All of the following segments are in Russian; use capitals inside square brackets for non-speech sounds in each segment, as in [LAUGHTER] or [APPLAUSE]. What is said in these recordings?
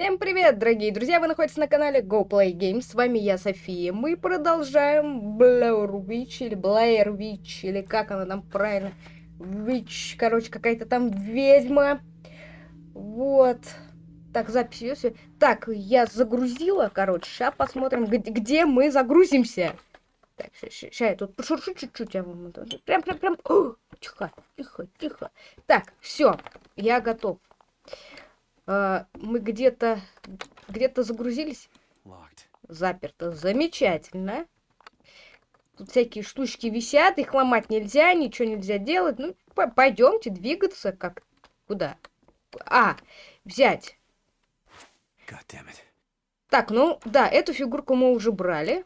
Всем привет, дорогие друзья! Вы находитесь на канале Go Play Games. С вами я, София. Мы продолжаем Blair Witch или Blair Witch, или как она там правильно. Witch, короче, какая-то там ведьма. Вот. Так, запись идет. Так, я загрузила, короче. Сейчас посмотрим, где, мы загрузимся. Так, сейчас я тут пошуршу чуть-чуть. Я вам прям, прям, прям. Тихо, тихо, тихо. Так, все, я готов. А, мы где-то где-то загрузились. Заперто. Замечательно. Тут всякие штучки висят, их ломать нельзя, ничего нельзя делать. Ну, пойдемте двигаться как... Куда? А, взять. Так, ну, да, эту фигурку мы уже брали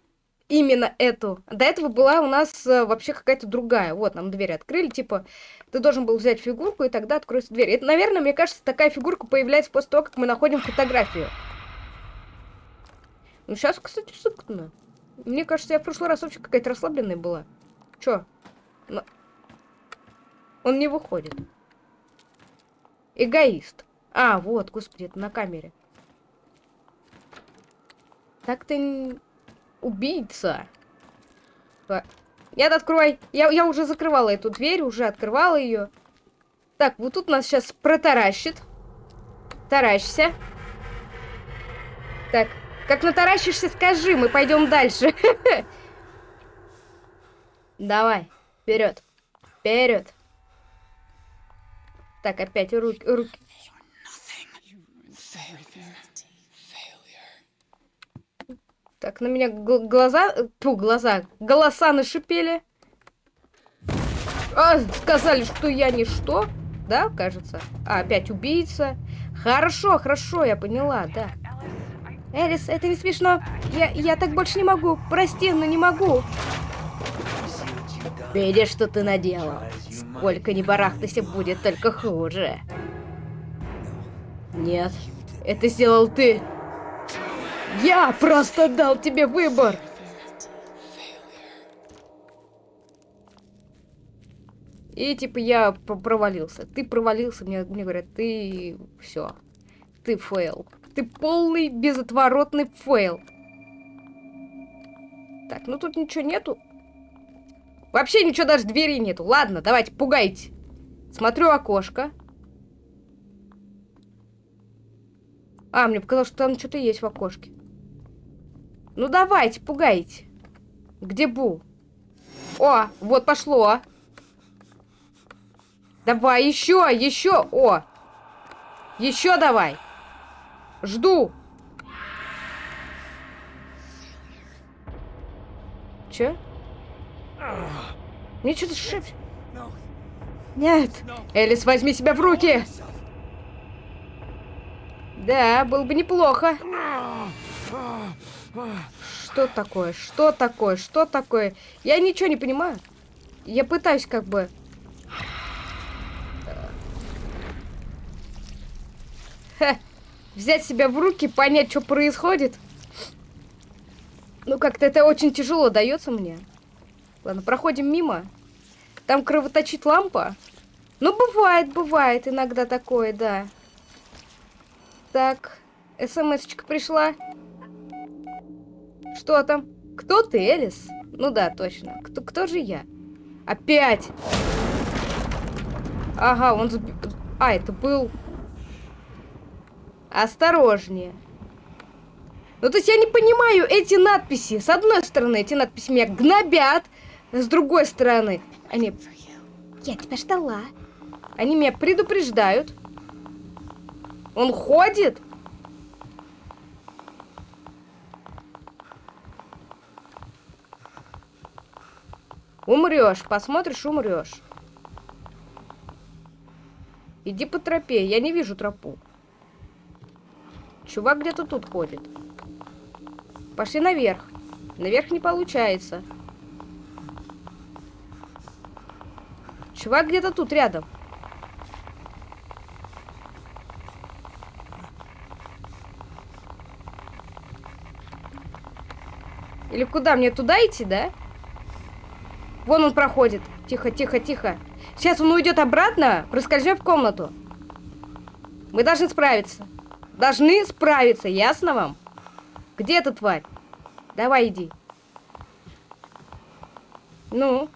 именно эту. До этого была у нас э, вообще какая-то другая. Вот, нам дверь открыли, типа, ты должен был взять фигурку, и тогда откроется дверь. Это, наверное, мне кажется, такая фигурка появляется после того, как мы находим фотографию. Ну, сейчас, кстати, сыкно. Мне кажется, я в прошлый раз вообще какая-то расслабленная была. Чё? Но... Он не выходит. Эгоист. А, вот, господи, это на камере. Так ты убийца. Нет, открой. Я, я уже закрывала эту дверь, уже открывала ее. Так, вот тут нас сейчас протаращит. Таращься. Так, как натаращишься, скажи, мы пойдем дальше. [LAUGHS] Давай, вперед. Вперед. Так, опять руки, руки. Так, на меня глаза... Ту, глаза. Голоса нашипели. А, сказали, что я ничто. Да, кажется? А, опять убийца. Хорошо, хорошо, я поняла, да. Элис, это не смешно. Я, я так больше не могу. Прости, но не могу. Видишь, что ты наделал. Сколько ни барахтайся, будет только хуже. Нет, это сделал ты. Я просто дал тебе выбор. И типа я провалился. Ты провалился, мне, мне говорят, ты все. Ты fail. Ты полный бесповоротный fail. Так, ну тут ничего нету. Вообще ничего даже двери нету. Ладно, давайте, пугайте. Смотрю окошко. А, мне показалось, что там что-то есть в окошке. Ну давайте, пугайте. Где Бу? О, вот пошло. Давай, еще, еще. О. Еще давай. Жду. Че? Мне что-то шепчет. Нет. Элис, возьми себя в руки. Да, было бы неплохо. Что такое? Что такое? Что такое? Я ничего не понимаю. Я пытаюсь как бы... Ха. Взять себя в руки, понять, что происходит. Ну, как-то это очень тяжело дается мне. Ладно, проходим мимо. Там кровоточит лампа. Ну, бывает, бывает иногда такое, да. Так, смс-очка пришла. Что там? Кто ты, Элис? Ну да, точно. Кто, кто же я? Опять! Ага, он... А, это был... Осторожнее. Ну, то есть я не понимаю эти надписи. С одной стороны, эти надписи меня гнобят. С другой стороны, они... Я тебя ждала. Они меня предупреждают. Он ходит. Умрешь, посмотришь, умрешь. Иди по тропе, я не вижу тропу. Чувак где-то тут ходит. Пошли наверх. Наверх не получается. Чувак где-то тут рядом. Или куда? Мне туда идти, да? Вон он проходит. Тихо, тихо, тихо. Сейчас он уйдет обратно, проскользнем в комнату. Мы должны справиться. должны справиться, ясно вам? Где эта тварь? Давай, иди. Ну?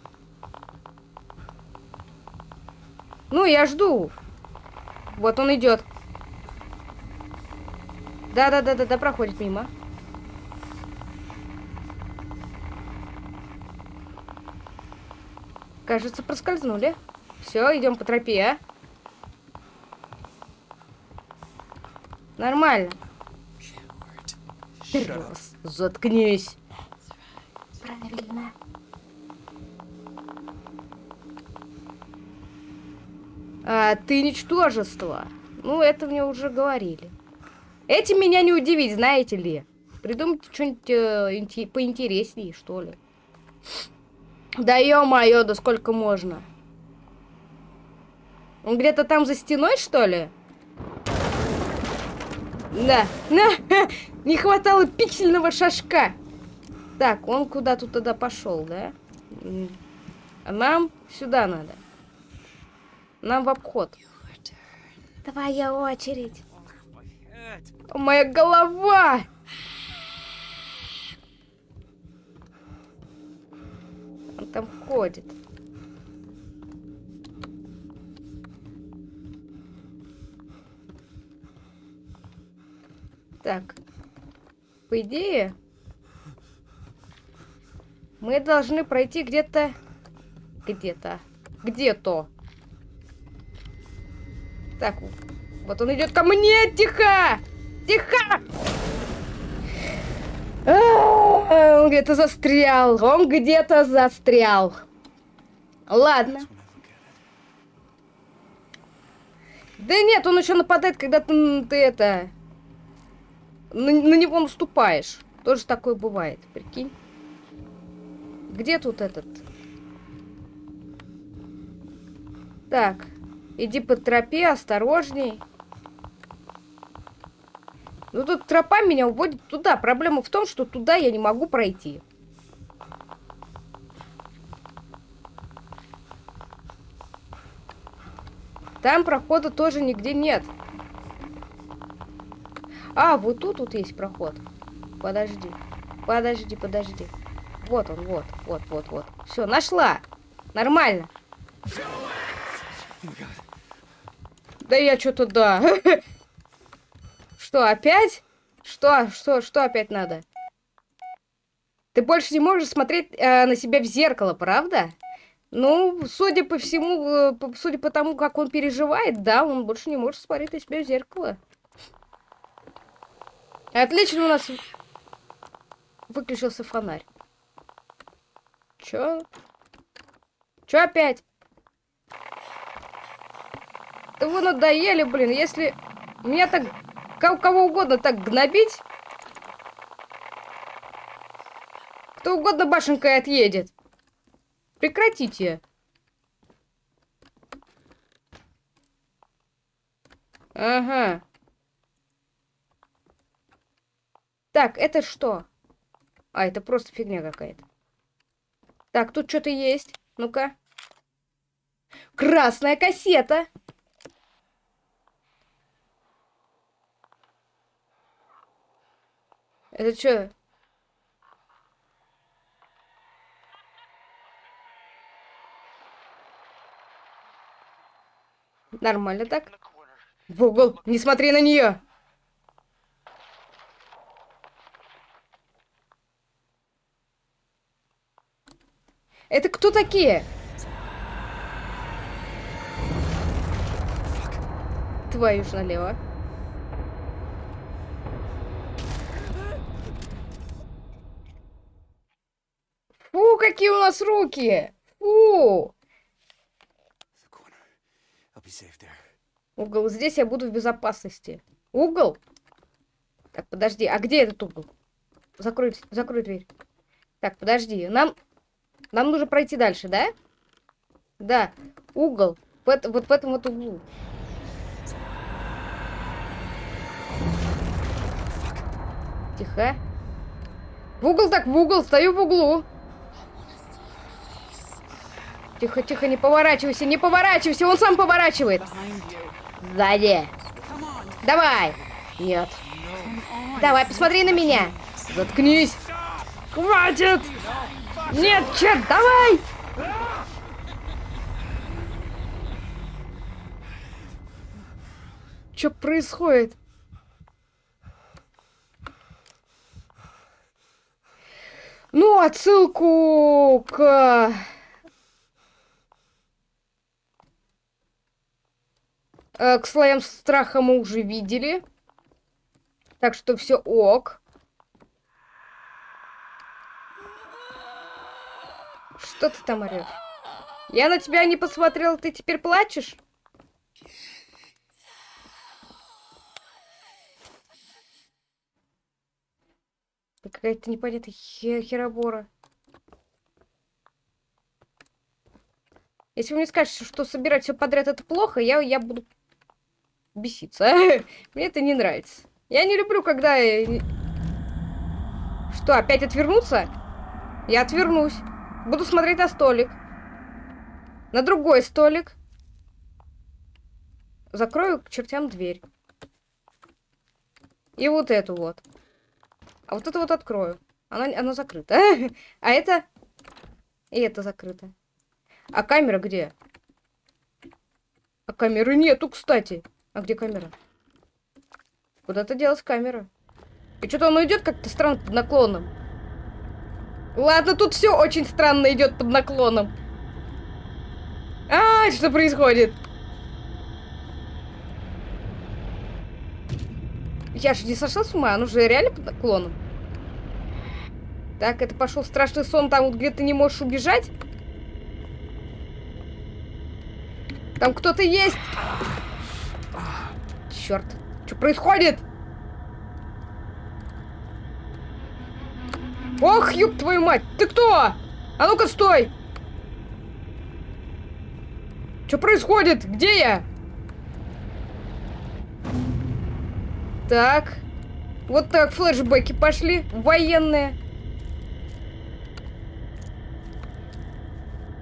Ну, я жду. Вот он идет. Да-да-да-да-да, проходит мимо. Кажется, проскользнули. Все, идем по тропе. А? Нормально. Трос, заткнись. Правильно. А, ты ничтожество. Ну, это мне уже говорили. Этим меня не удивить, знаете ли. Придумайте что-нибудь э, поинтереснее, что ли. Да ё-моё, да сколько можно? Он где-то там за стеной, что ли? Да, на, не хватало пиксельного шашка. Так, он куда-то туда пошел, да? А нам сюда надо. Нам в обход. Твоя очередь. Моя голова! Там ходит. Так. По идее, мы должны пройти где-то... Где-то. Где-то. Так, вот он идет ко мне! Тихо! Тихо! Он где-то застрял. Он где-то застрял. Ладно. Да нет, он еще нападает, когда ты, ты это... На, на него наступаешь. Тоже такое бывает, прикинь. Где тут этот? Так, иди по тропе, осторожней. Ну тут тропа меня уводит туда. Проблема в том, что туда я не могу пройти. Там прохода тоже нигде нет. А, вот тут вот есть проход. Подожди. Подожди, подожди. Вот он, вот, вот, вот, вот. Все, нашла. Нормально. Да я что-то да. [LAUGHS] Что, опять? Что, что, что опять надо? Ты больше не можешь смотреть э, на себя в зеркало, правда? Ну, судя по всему, э, судя по тому, как он переживает, да, он больше не может смотреть на себя в зеркало. Отлично у нас выключился фонарь. Чё? Чё опять? Да вы надоели, блин, если меня так кого угодно так гнобить, кто угодно башенкой отъедет. Прекратите. Ага. Так, это что? А, это просто фигня какая-то. Так, тут что-то есть. Ну-ка. Красная кассета. Это что? Нормально так? В угол, не смотри на нее. Это кто такие? Твою ж налево. Какие у нас руки! Фу! Угол. Здесь я буду в безопасности. Угол? Так, подожди. А где этот угол? Закрой, закрой дверь. Так, подожди. Нам, нам нужно пройти дальше, да? Да. Угол. В, вот в этом вот углу. Тихо. В угол так, в угол. Стою в углу. Тихо, тихо, не поворачивайся, не поворачивайся, он сам поворачивает. Сзади. Давай. Нет. Давай, посмотри на меня. Заткнись. Хватит! Нет, черт, давай! Что происходит? Ну, отсылку к... Э, к слоям страха мы уже видели. Так что все ок. Что ты там орешь? Я на тебя не посмотрел, ты теперь плачешь? Какая-то непонятная хер херобора. Если вы мне скажете, что собирать все подряд это плохо, я, я буду беситься. [LAUGHS] Мне это не нравится. Я не люблю, когда... Что, опять отвернуться? Я отвернусь. Буду смотреть на столик. На другой столик. Закрою к чертям дверь. И вот эту вот. А вот это вот открою. Она, она закрыта. [LAUGHS] А это... И это закрыто. А камера где? А камеры нету, кстати. А где камера? Куда-то делась камера. И что-то он идет как-то странно под наклоном. Ладно, тут все очень странно идет под наклоном. А, что происходит? Я же не сошла с ума, он уже реально под наклоном. Так, это пошел страшный сон, там вот где ты не можешь убежать. Там кто-то есть. Черт, что происходит? Ох, ёб твою мать, ты кто? А ну-ка, стой! Что происходит? Где я? Так. Вот так флешбеки пошли. Военные.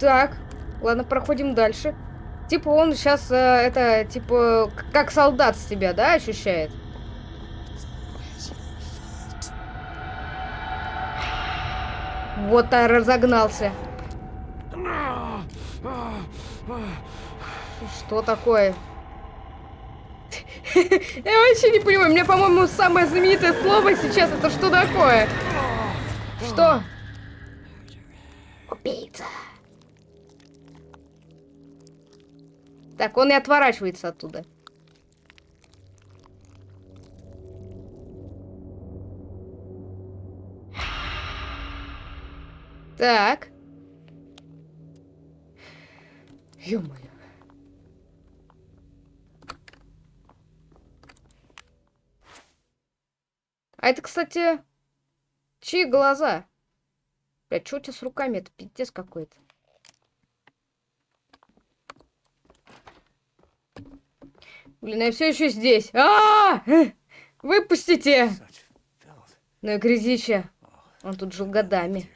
Так. Ладно, проходим дальше. Типа он сейчас, э, это, типа, как солдат с себя, да, ощущает? Вот а разогнался. Что такое? [LAUGHS] Я вообще не понимаю. У меня, по-моему, самое знаменитое слово сейчас это что такое? Что? Убийца. Так, он и отворачивается оттуда. Так. Ё-моё. А это, кстати, чьи глаза? Блядь, что у тебя с руками? Это пиздец какой-то. Блин, я все еще здесь. А, -а, -а! Выпустите! Ну и грязище. Он тут жил годами.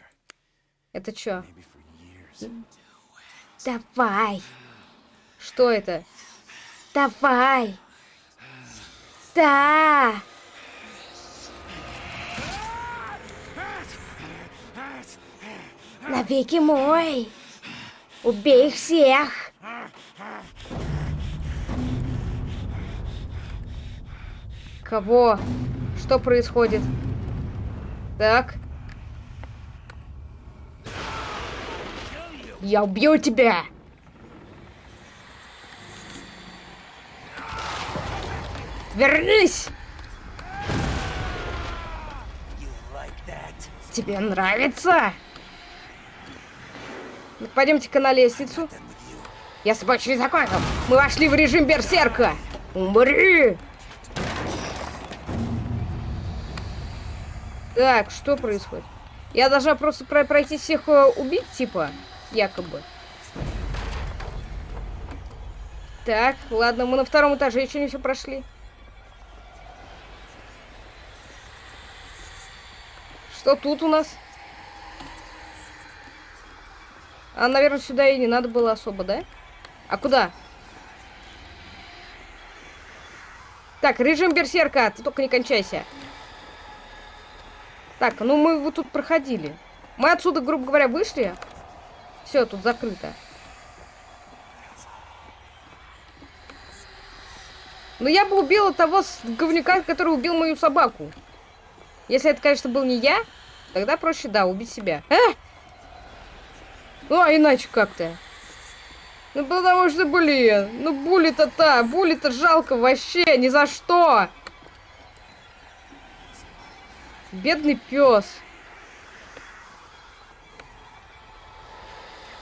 Это что? Давай. Что это? Давай. Да. Навеки мой. Убей их всех. Кого? Что происходит? Так. Я убью тебя! Вернись! Тебе нравится? Ну, Пойдемте-ка на лестницу. Я с тобой через закон. Мы вошли в режим берсерка. Умри! Так, что происходит? Я должна просто пройти всех э, убить, типа, якобы. Так, ладно, мы на втором этаже еще не все прошли. Что тут у нас? А, наверное, сюда и не надо было особо, да? А куда? Так, режим берсерка, ты только не кончайся. Так, ну мы вот тут проходили. Мы отсюда, грубо говоря, вышли. Все, тут закрыто. Но я бы убила того говнюка, который убил мою собаку. Если это, конечно, был не я, тогда проще, да, убить себя. А! Ну, а иначе как-то. Ну, потому что, блин, ну, були-то-то, були-то жалко вообще, ни за что. Бедный пес.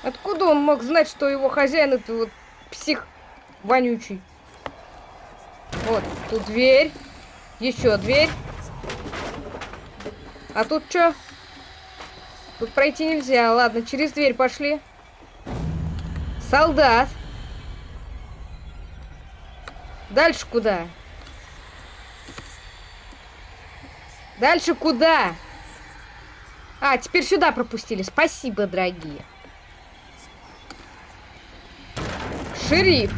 Откуда он мог знать, что его хозяин это вот псих вонючий? Вот, тут дверь. Еще дверь. А тут что? Тут пройти нельзя. Ладно, через дверь пошли. Солдат. Дальше куда? Дальше куда? А, теперь сюда пропустили. Спасибо, дорогие. Шериф.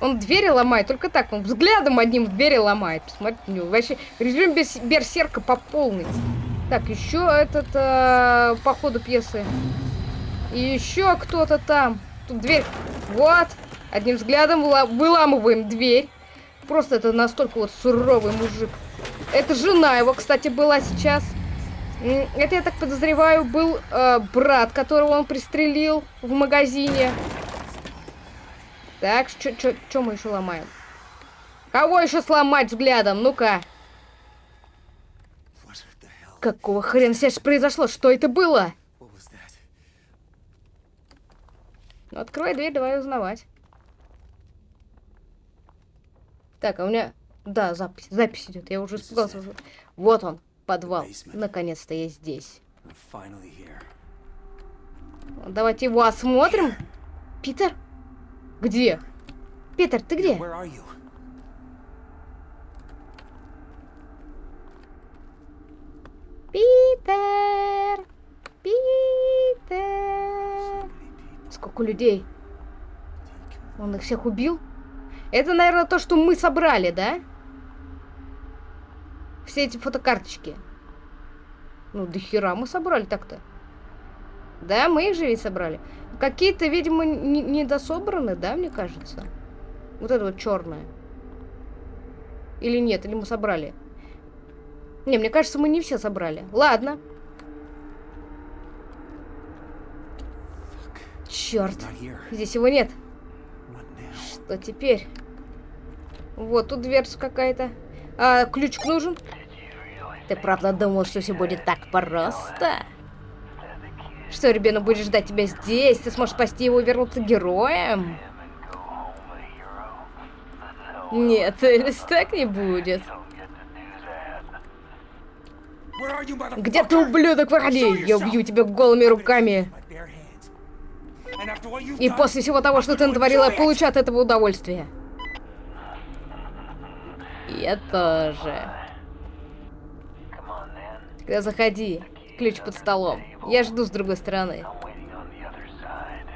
Он двери ломает, только так, он взглядом одним двери ломает. Посмотрите на него. Вообще, режим без берсерка по полной. Так, еще этот, э, по ходу пьесы. И еще кто-то там. Тут дверь. Вот. Одним взглядом выламываем дверь. Просто это настолько вот суровый мужик. Это жена его, кстати, была сейчас. Это, я так подозреваю, был э, брат, которого он пристрелил в магазине. Так, что мы еще ломаем? Кого еще сломать взглядом? Ну-ка. Какого хрена сейчас произошло? Что это было? Ну, открывай дверь, давай узнавать. Так, а у меня... Да, запись, запись идет. Я уже испугался. Вот он, подвал. Наконец-то я здесь. Давайте его осмотрим. Питер? Где? Питер, ты где? Питер! Питер! Сколько людей? Он их всех убил? Это, наверное, то, что мы собрали, да? Все эти фотокарточки. Ну, до хера мы собрали так-то. Да, мы их же ведь собрали. Какие-то, видимо, недособраны, да, мне кажется? Вот это вот черное. Или нет, или мы собрали? Не, мне кажется, мы не все собрали. Ладно. Черт. Здесь его нет. Что теперь? Вот тут дверца какая-то. А, ключик нужен? Ты правда думал, что все будет так просто? Что, ребенок будет ждать тебя здесь? Ты сможешь спасти его и вернуться героем? Нет, Элис, так не будет. Где ты, ублюдок, выходи? Я убью тебя голыми руками. И после всего того, что ты натворила, я получу от этого удовольствие. Я тоже. Тогда заходи. Ключ под столом. Я жду с другой стороны.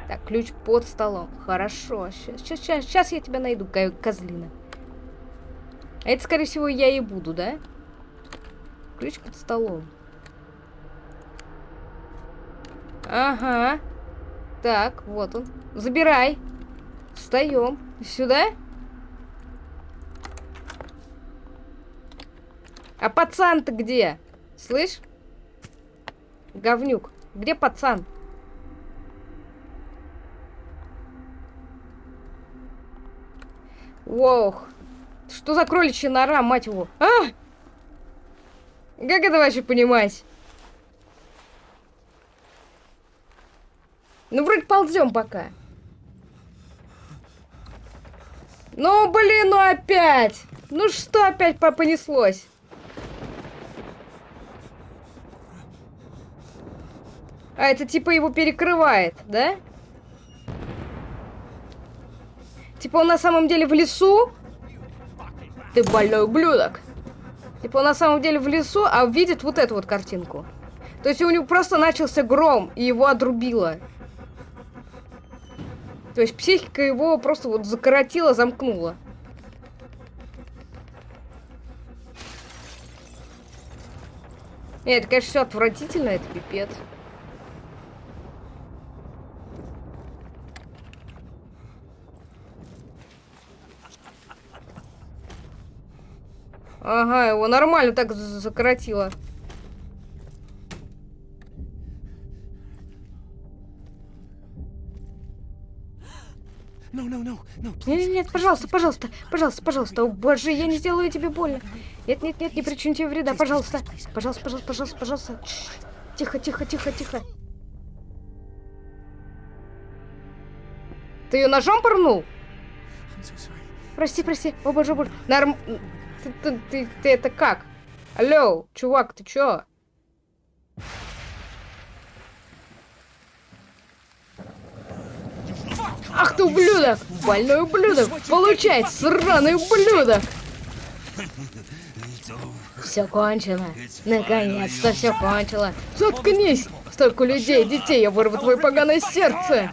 Так, ключ под столом. Хорошо. Сейчас, сейчас, сейчас я тебя найду, козлина. Это, скорее всего, я и буду, да? Ключ под столом. Ага. Так, вот он. Забирай. Встаем. Сюда? А пацан-то где? Слышь? Говнюк. Где пацан? Ох. Что за кроличья нора, мать его? А! Как это вообще понимать? Ну, вроде ползем пока. Ну, блин, ну опять! Ну что опять понеслось? А это типа его перекрывает, да? Типа он на самом деле в лесу? Ты больной ублюдок. Типа он на самом деле в лесу, а видит вот эту вот картинку. То есть у него просто начался гром, и его отрубило. То есть психика его просто вот закоротила, замкнула. Нет, это, конечно, все отвратительно, это пипец. Ага, его нормально так закоротило. Нет, нет, нет, пожалуйста, пожалуйста, пожалуйста, пожалуйста. О, боже, я не сделаю тебе больно. Нет, нет, нет, не причиню тебе вреда, пожалуйста. Пожалуйста, пожалуйста, пожалуйста, пожалуйста. Тихо, тихо, тихо, тихо. Ты ее ножом порнул? Прости, прости. О боже, боже. Норм... Ты, ты, ты, ты это как? Алло, чувак, ты чё? Ах ты ублюдок! Больной ублюдок! Получай, сраный ублюдок! Все кончено. Наконец-то все кончило. Заткнись! Столько людей, детей, я вырву твое поганое сердце!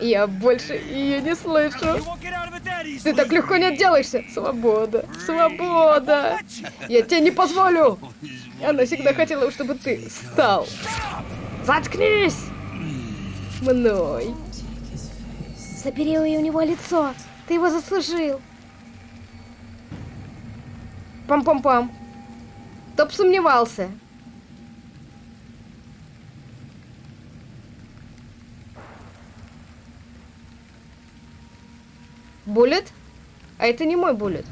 Я больше ее не слышу. Ты так легко не отделаешься. Свобода, свобода. Я тебе не позволю. Она всегда хотела, чтобы ты стал. Заткнись! Мной. Забери у него лицо. Ты его заслужил. Пам-пам-пам. Топ сомневался. Буллет? А это не мой буллет.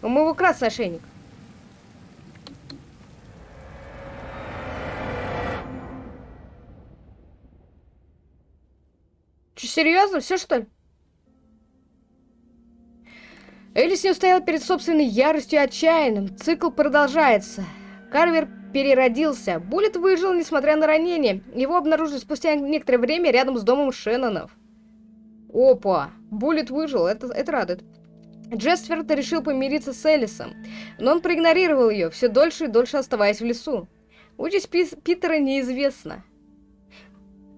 У моего красный ошейник. Че, серьезно? Все, что ли? Элис не устояла перед собственной яростью и отчаянным. Цикл продолжается. Карвер переродился. Буллет выжил, несмотря на ранение. Его обнаружили спустя некоторое время рядом с домом Шеннонов. Опа! Буллет выжил, это, это радует. Джесферд решил помириться с Элисом, но он проигнорировал ее, все дольше и дольше оставаясь в лесу. Участь Питера неизвестна.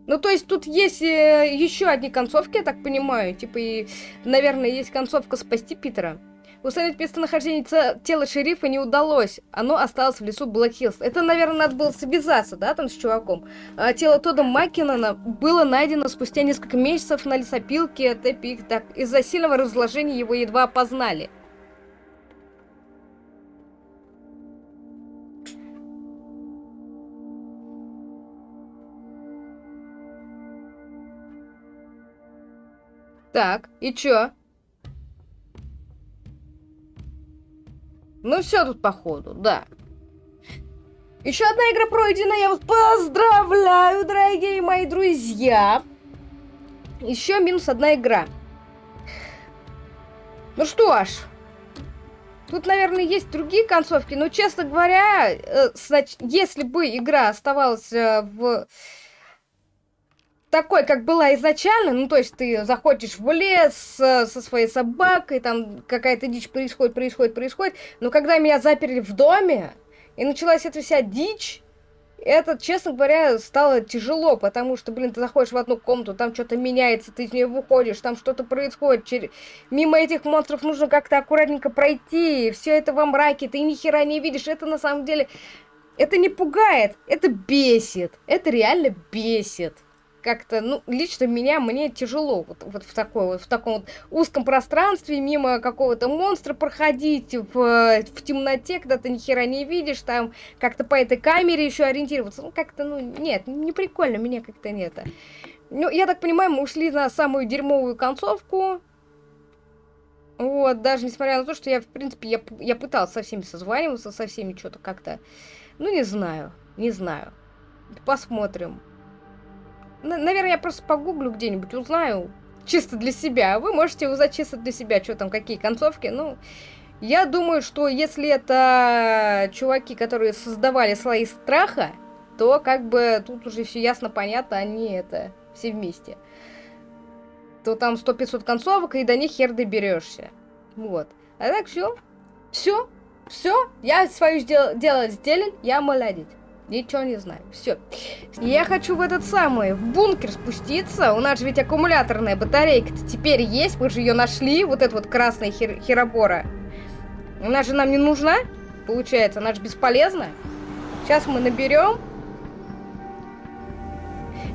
Ну, то есть тут есть э, еще одни концовки, я так понимаю. Типа, и, наверное, есть концовка спасти Питера. Установить местонахождение тела шерифа не удалось. Оно осталось в лесу Блэкхиллс. Это, наверное, надо было связаться, да, там с чуваком. А тело Тода Маккинона было найдено спустя несколько месяцев на лесопилке Тепик. Из-за сильного разложения его едва опознали. Так, и чё? Ну все тут походу, да. Еще одна игра пройдена, я вас поздравляю, дорогие мои друзья. Еще минус одна игра. Ну что ж, тут, наверное, есть другие концовки, но, честно говоря, э, если бы игра оставалась э, в такой, как была изначально, ну, то есть ты заходишь в лес э, со своей собакой, там какая-то дичь происходит, происходит, происходит, но когда меня заперли в доме, и началась эта вся дичь, это, честно говоря, стало тяжело, потому что, блин, ты заходишь в одну комнату, там что-то меняется, ты из нее выходишь, там что-то происходит. Через... Мимо этих монстров нужно как-то аккуратненько пройти, все это во мраке, ты ни хера не видишь. Это на самом деле, это не пугает, это бесит, это реально бесит как-то, ну, лично меня, мне тяжело вот, вот в, такой, вот, в таком вот узком пространстве мимо какого-то монстра проходить в, в темноте, когда ты ни хера не видишь, там как-то по этой камере еще ориентироваться. Ну, как-то, ну, нет, не прикольно, мне как-то нет. Ну, я так понимаю, мы ушли на самую дерьмовую концовку. Вот, даже несмотря на то, что я, в принципе, я, я пытался со всеми созваниваться, со всеми что-то как-то... Ну, не знаю, не знаю. Посмотрим. Наверное, я просто погуглю где-нибудь, узнаю чисто для себя. Вы можете узнать чисто для себя, что там, какие концовки. Ну, я думаю, что если это чуваки, которые создавали слои страха, то как бы тут уже все ясно, понятно, они это все вместе. То там 100-500 концовок, и до них хер доберешься. Вот. А так все. Все. Все. Я свое дело сделал, я молодец. Ничего не знаю. Все. Я хочу в этот самый, в бункер спуститься. У нас же ведь аккумуляторная батарейка -то теперь есть. Мы же ее нашли. Вот эта вот красная хер херобора. Она же нам не нужна, получается. Она же бесполезна. Сейчас мы наберем.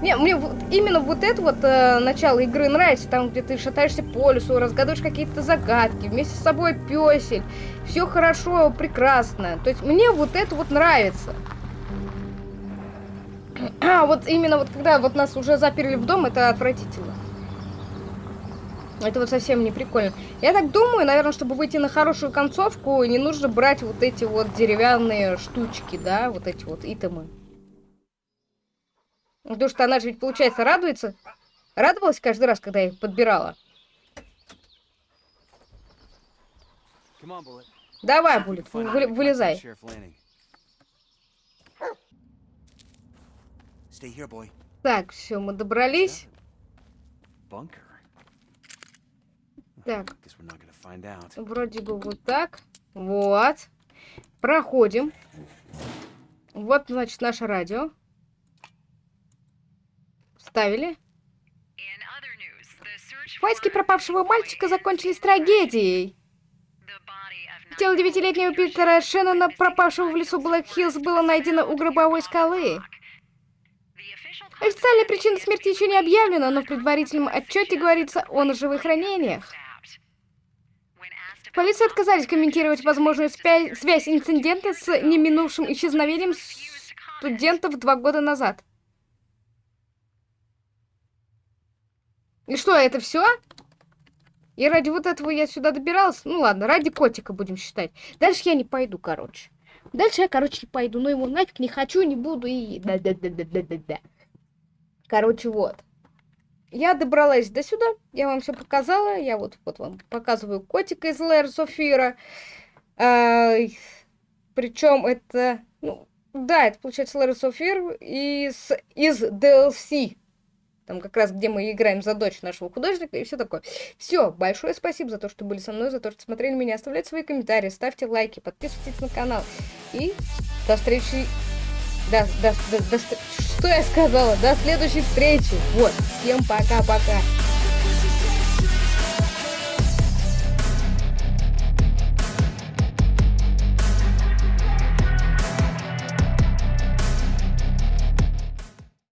Не, мне вот, именно вот это вот э, начало игры нравится, там, где ты шатаешься по лесу, разгадываешь какие-то загадки, вместе с собой песель, все хорошо, прекрасно. То есть мне вот это вот нравится. А, вот именно вот когда вот нас уже заперли в дом, это отвратительно. Это вот совсем не прикольно. Я так думаю, наверное, чтобы выйти на хорошую концовку, не нужно брать вот эти вот деревянные штучки, да, вот эти вот итемы. Потому что она же ведь, получается, радуется. Радовалась каждый раз, когда я их подбирала. Давай, вы, вылезай. Так, все, мы добрались. Так. Вроде бы вот так. Вот. Проходим. Вот, значит, наше радио. Ставили. Поиски пропавшего мальчика закончились трагедией. Тело девятилетнего Питера Шеннона, пропавшего в лесу Блэк Хиллз, было найдено у гробовой скалы. Официальная причина смерти еще не объявлена, но в предварительном отчете говорится о ножевых ранениях. Полиция отказались комментировать возможную связь инцидента с неминувшим исчезновением студентов два года назад. И что, это все? И ради вот этого я сюда добиралась? Ну ладно, ради котика будем считать. Дальше я не пойду, короче. Дальше я, короче, не пойду. Но его нафиг не хочу, не буду и... Да-да-да-да-да-да. Короче, вот. Я добралась до сюда, я вам все показала. Я вот, вот вам показываю котика из Лэр Софира. А, причем это, ну, да, это получается Лэр Софир из, из DLC. Там как раз, где мы играем за дочь нашего художника и все такое. Все, большое спасибо за то, что были со мной, за то, что смотрели меня. Оставляйте свои комментарии, ставьте лайки, подписывайтесь на канал. И до встречи до, до, до, до, что я сказала? До следующей встречи. Вот. Всем пока-пока.